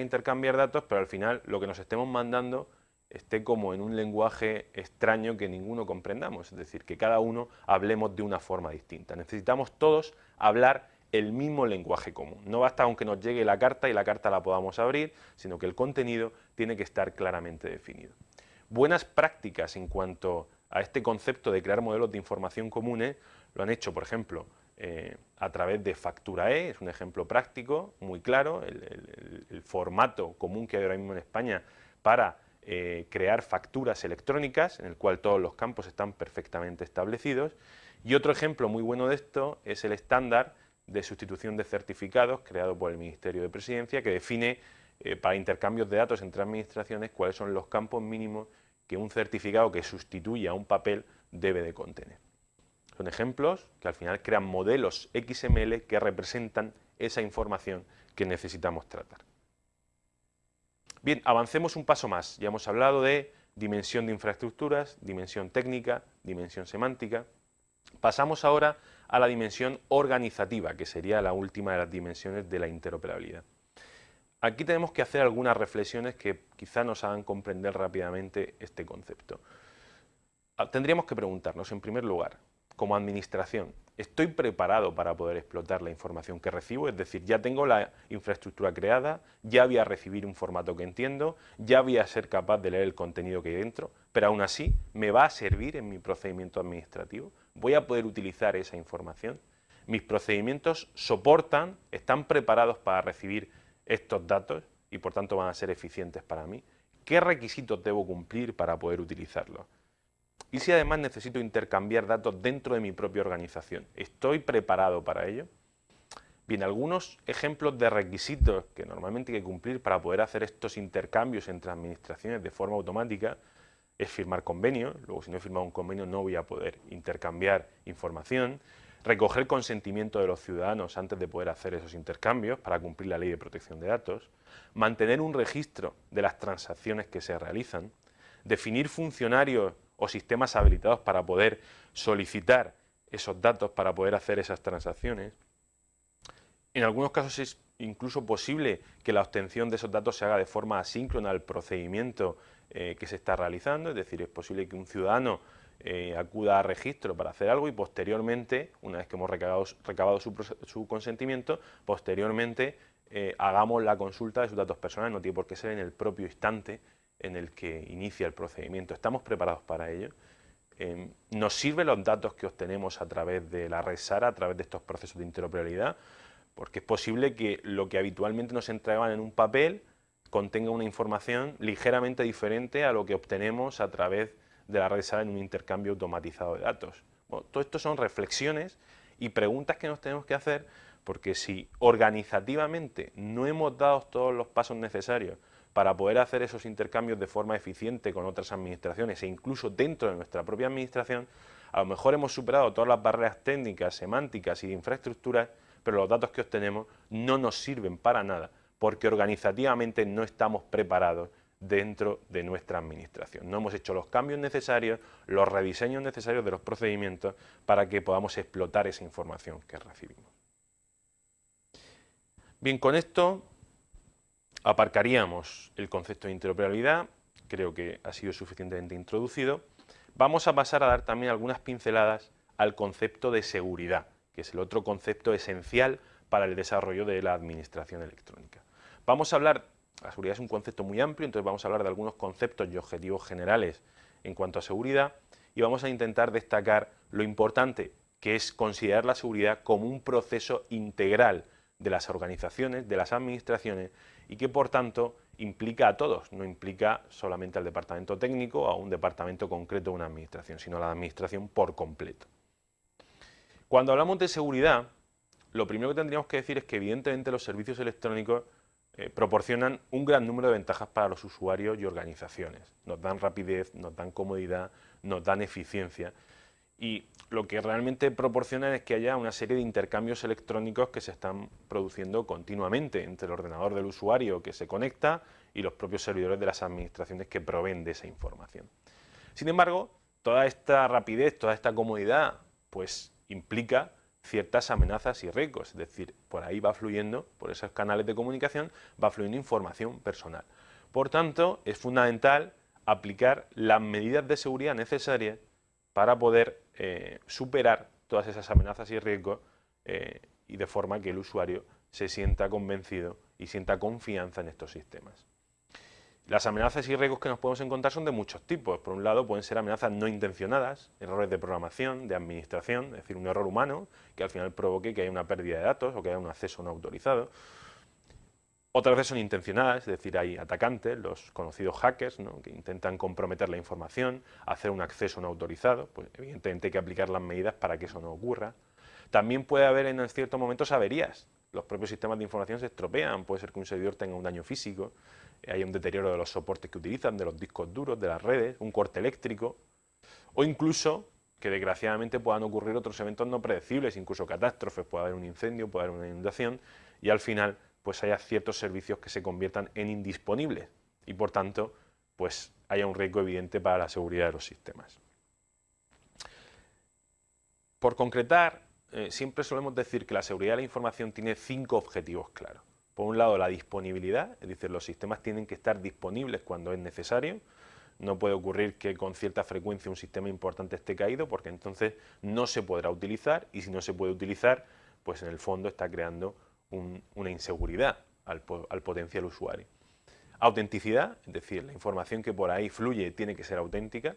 intercambiar datos, pero al final lo que nos estemos mandando esté como en un lenguaje extraño que ninguno comprendamos, es decir, que cada uno hablemos de una forma distinta. Necesitamos todos hablar el mismo lenguaje común. No basta aunque nos llegue la carta y la carta la podamos abrir, sino que el contenido tiene que estar claramente definido. Buenas prácticas en cuanto a este concepto de crear modelos de información comunes lo han hecho, por ejemplo, eh, a través de Factura-E, es un ejemplo práctico, muy claro, el, formato común que hay ahora mismo en España para eh, crear facturas electrónicas, en el cual todos los campos están perfectamente establecidos. Y otro ejemplo muy bueno de esto es el estándar de sustitución de certificados creado por el Ministerio de Presidencia, que define eh, para intercambios de datos entre administraciones cuáles son los campos mínimos que un certificado que sustituye a un papel debe de contener. Ejemplos que al final crean modelos XML que representan esa información que necesitamos tratar. Bien, avancemos un paso más. Ya hemos hablado de dimensión de infraestructuras, dimensión técnica, dimensión semántica. Pasamos ahora a la dimensión organizativa, que sería la última de las dimensiones de la interoperabilidad. Aquí tenemos que hacer algunas reflexiones que quizá nos hagan comprender rápidamente este concepto. Ah, tendríamos que preguntarnos, en primer lugar, como administración, ¿estoy preparado para poder explotar la información que recibo? Es decir, ya tengo la infraestructura creada, ya voy a recibir un formato que entiendo, ya voy a ser capaz de leer el contenido que hay dentro, pero aún así, ¿me va a servir en mi procedimiento administrativo? ¿Voy a poder utilizar esa información? ¿Mis procedimientos soportan, están preparados para recibir estos datos y por tanto van a ser eficientes para mí? ¿Qué requisitos debo cumplir para poder utilizarlos? ¿Y si además necesito intercambiar datos dentro de mi propia organización? ¿Estoy preparado para ello? Bien, algunos ejemplos de requisitos que normalmente hay que cumplir para poder hacer estos intercambios entre administraciones de forma automática es firmar convenio, luego si no he firmado un convenio no voy a poder intercambiar información, recoger consentimiento de los ciudadanos antes de poder hacer esos intercambios para cumplir la ley de protección de datos, mantener un registro de las transacciones que se realizan, definir funcionarios o sistemas habilitados para poder solicitar esos datos, para poder hacer esas transacciones. En algunos casos es incluso posible que la obtención de esos datos se haga de forma asíncrona al procedimiento eh, que se está realizando, es decir, es posible que un ciudadano eh, acuda a registro para hacer algo y posteriormente, una vez que hemos recabado, su, consentimiento, posteriormente eh, hagamos la consulta de sus datos personales, no tiene por qué ser en el propio instante en el que inicia el procedimiento. ¿Estamos preparados para ello? Em, ¿Nos sirven los datos que obtenemos a través de la red SARA, a través de estos procesos de interoperabilidad? Porque es posible que lo que habitualmente nos entregaban en un papel contenga una información ligeramente diferente a lo que obtenemos a través de la red SARA en un intercambio automatizado de datos. Bueno, todo esto son reflexiones y preguntas que nos tenemos que hacer porque si organizativamente no hemos dado todos los pasos necesarios para poder hacer esos intercambios de forma eficiente con otras administraciones e incluso dentro de nuestra propia administración, a lo mejor hemos superado todas las barreras técnicas, semánticas y de infraestructuras, pero los datos que obtenemos no nos sirven para nada porque organizativamente no estamos preparados dentro de nuestra administración. No hemos hecho los cambios necesarios, los rediseños necesarios de los procedimientos para que podamos explotar esa información que recibimos. Bien, con esto aparcaríamos el concepto de interoperabilidad, creo que ha sido suficientemente introducido. Vamos a pasar a dar también algunas pinceladas al concepto de seguridad, que es el otro concepto esencial para el desarrollo de la administración electrónica. Vamos a hablar, la seguridad es un concepto muy amplio, entonces vamos a hablar de algunos conceptos y objetivos generales en cuanto a seguridad y vamos a intentar destacar lo importante que es considerar la seguridad como un proceso integral de las organizaciones, de las administraciones y que por tanto implica a todos, no implica solamente al departamento técnico o a un departamento concreto de una administración, sino a la administración por completo. Cuando hablamos de seguridad, lo primero que tendríamos que decir es que evidentemente los servicios electrónicos eh, proporcionan un gran número de ventajas para los usuarios y organizaciones. Nos dan rapidez, nos dan comodidad, nos dan eficiencia y lo que realmente proporciona es que haya una serie de intercambios electrónicos que se están produciendo continuamente entre el ordenador del usuario que se conecta y los propios servidores de las administraciones que proveen de esa información. Sin embargo, toda esta rapidez, toda esta comodidad, pues implica ciertas amenazas y riesgos, es decir, por ahí va fluyendo, por esos canales de comunicación, va fluyendo información personal. Por tanto, es fundamental aplicar las medidas de seguridad necesarias para poder eh, superar todas esas amenazas y riesgos eh, y de forma que el usuario se sienta convencido y sienta confianza en estos sistemas. Las amenazas y riesgos que nos podemos encontrar son de muchos tipos. Por un lado pueden ser amenazas no intencionadas, errores de programación, de administración, es decir, un error humano que al final provoque que haya una pérdida de datos o que haya un acceso no autorizado. Otras veces son intencionadas, es decir, hay atacantes, los conocidos hackers, que intentan comprometer la información, hacer un acceso no autorizado, pues evidentemente hay que aplicar las medidas para que eso no ocurra. También puede haber en ciertos momentos averías, los propios sistemas de información se estropean, puede ser que un servidor tenga un daño físico, hay un deterioro de los soportes que utilizan, de los discos duros, de las redes, un corte eléctrico, o incluso que desgraciadamente puedan ocurrir otros eventos no predecibles, incluso catástrofes, puede haber un incendio, puede haber una inundación, y al final pues haya ciertos servicios que se conviertan en indisponibles y por tanto pues haya un riesgo evidente para la seguridad de los sistemas. Por concretar, eh, siempre solemos decir que la seguridad de la información tiene cinco objetivos claros. Por un lado, la disponibilidad, es decir, los sistemas tienen que estar disponibles cuando es necesario. No puede ocurrir que con cierta frecuencia un sistema importante esté caído porque entonces no se podrá utilizar y si no se puede utilizar, pues en el fondo está creando una inseguridad al, potencial usuario. Autenticidad, es decir, la información que por ahí fluye tiene que ser auténtica,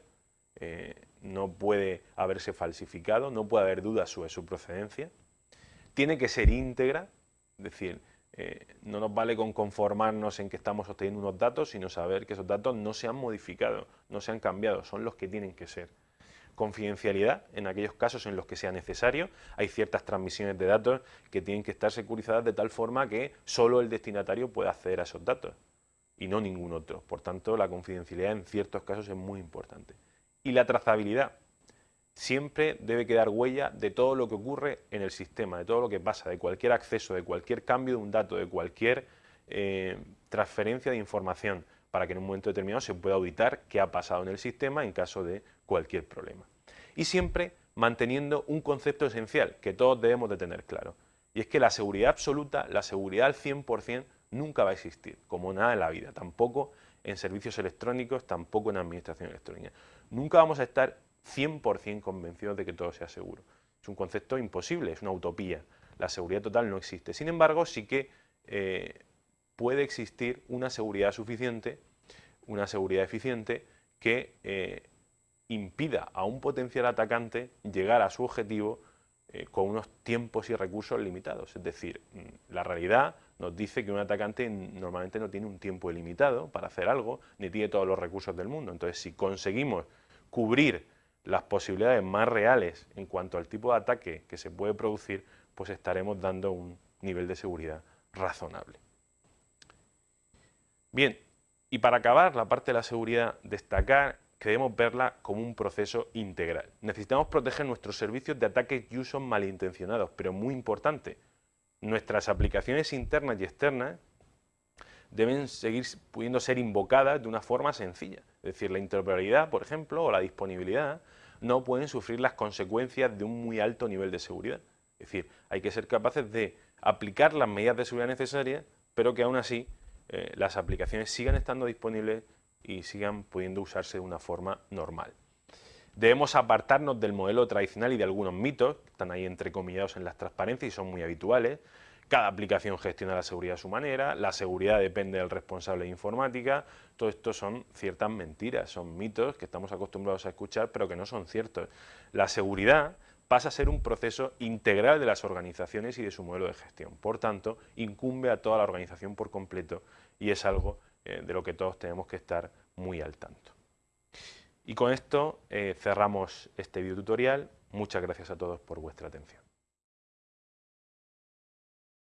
eh, no puede haberse falsificado, no puede haber dudas sobre su procedencia. Tiene que ser íntegra, es decir, eh, no nos vale con conformarnos en que estamos obteniendo unos datos, sino saber que esos datos no se han modificado, no se han cambiado, son los que tienen que ser confidencialidad en aquellos casos en los que sea necesario. Hay ciertas transmisiones de datos que tienen que estar securizadas de tal forma que solo el destinatario pueda acceder a esos datos y no ningún otro. Por tanto, la confidencialidad en ciertos casos es muy importante. Y la trazabilidad. Siempre debe quedar huella de todo lo que ocurre en el sistema, de todo lo que pasa, de cualquier acceso, de cualquier cambio de un dato, de cualquier eh, transferencia de información para que en un momento determinado se pueda auditar qué ha pasado en el sistema en caso de cualquier problema. Y siempre manteniendo un concepto esencial que todos debemos de tener claro, y es que la seguridad absoluta, la seguridad al 100%, nunca va a existir, como nada en la vida, tampoco en servicios electrónicos, tampoco en administración electrónica. Nunca vamos a estar 100% convencidos de que todo sea seguro. Es un concepto imposible, es una utopía. La seguridad total no existe. Sin embargo, sí que eh, puede existir una seguridad suficiente, una seguridad eficiente que eh, impida a un potencial atacante llegar a su objetivo eh, con unos tiempos y recursos limitados. Es decir, mm, la realidad nos dice que un atacante normalmente no tiene un tiempo ilimitado para hacer algo, ni tiene todos los recursos del mundo. Entonces, si conseguimos cubrir las posibilidades más reales en cuanto al tipo de ataque que se puede producir, pues estaremos dando un nivel de seguridad razonable. Bien, y para acabar la parte de la seguridad, destacar que debemos verla como un proceso integral. Necesitamos proteger nuestros servicios de ataques y usos malintencionados, pero muy importante, nuestras aplicaciones internas y externas deben seguir pudiendo ser invocadas de una forma sencilla. Es decir, la interoperabilidad, por ejemplo, o la disponibilidad, no pueden sufrir las consecuencias de un muy alto nivel de seguridad. Es decir, hay que ser capaces de aplicar las medidas de seguridad necesarias, pero que aún así eh, las aplicaciones sigan estando disponibles y sigan pudiendo usarse de una forma normal. Debemos apartarnos del modelo tradicional y de algunos mitos, que están ahí entrecomillados en las transparencias y son muy habituales. Cada aplicación gestiona la seguridad a su manera, la seguridad depende del responsable de informática, todo esto son ciertas mentiras, son mitos que estamos acostumbrados a escuchar pero que no son ciertos. La seguridad pasa a ser un proceso integral de las organizaciones y de su modelo de gestión. Por tanto, incumbe a toda la organización por completo y es algo eh, de lo que todos tenemos que estar muy al tanto. Y con esto eh, cerramos este video tutorial. Muchas gracias a todos por vuestra atención.